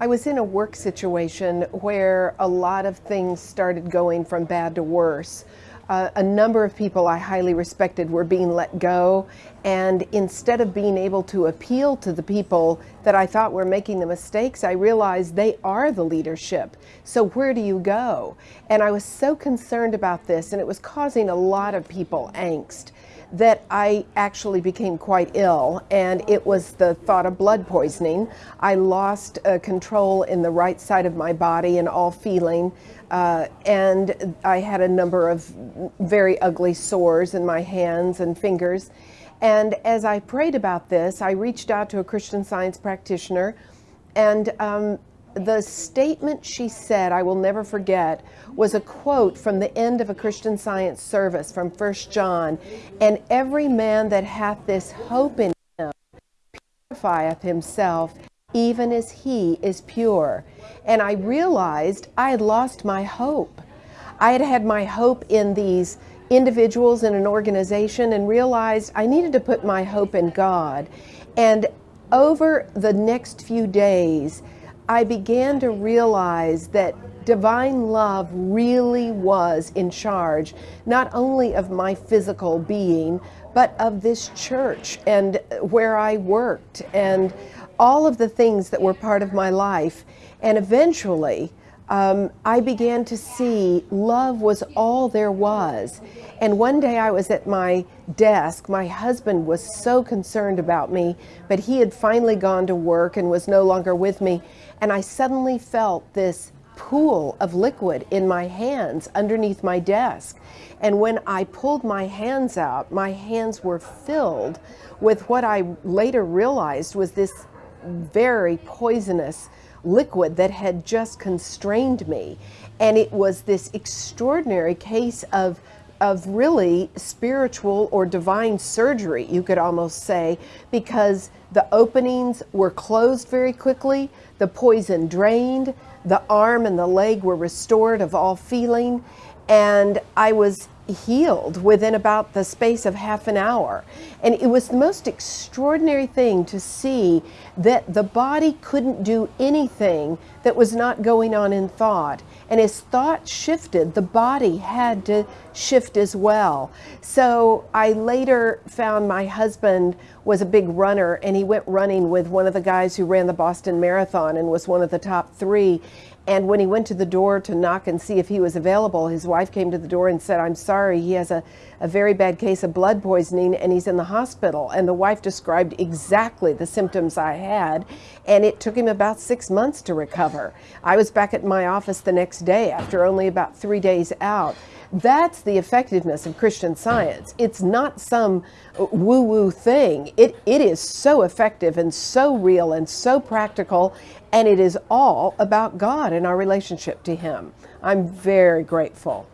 I was in a work situation where a lot of things started going from bad to worse. Uh, a number of people I highly respected were being let go, and instead of being able to appeal to the people that I thought were making the mistakes, I realized they are the leadership. So where do you go? And I was so concerned about this, and it was causing a lot of people angst that I actually became quite ill, and it was the thought of blood poisoning. I lost uh, control in the right side of my body and all feeling, uh, and I had a number of very ugly sores in my hands and fingers. And as I prayed about this, I reached out to a Christian science practitioner, and um, the statement she said, I will never forget, was a quote from the end of a Christian science service from First John. And every man that hath this hope in him purifieth himself, even as he is pure. And I realized I had lost my hope. I had had my hope in these individuals in an organization and realized I needed to put my hope in God. And over the next few days, I began to realize that divine love really was in charge, not only of my physical being, but of this church and where I worked and all of the things that were part of my life. And eventually, um, I began to see love was all there was. And one day I was at my desk. My husband was so concerned about me, but he had finally gone to work and was no longer with me. And I suddenly felt this pool of liquid in my hands underneath my desk. And when I pulled my hands out, my hands were filled with what I later realized was this very poisonous liquid that had just constrained me. And it was this extraordinary case of of really spiritual or divine surgery, you could almost say, because the openings were closed very quickly, the poison drained, the arm and the leg were restored of all feeling, and I was healed within about the space of half an hour. And it was the most extraordinary thing to see that the body couldn't do anything that was not going on in thought. And as thought shifted, the body had to shift as well. So I later found my husband was a big runner and he went running with one of the guys who ran the Boston Marathon and was one of the top three. And when he went to the door to knock and see if he was available, his wife came to the door and said, I'm sorry, he has a, a very bad case of blood poisoning and he's in the hospital. And the wife described exactly the symptoms I had. And it took him about six months to recover. I was back at my office the next day after only about three days out. That's the effectiveness of Christian science. It's not some woo woo thing. It, it is so effective and so real and so practical, and it is all about God and our relationship to Him. I'm very grateful.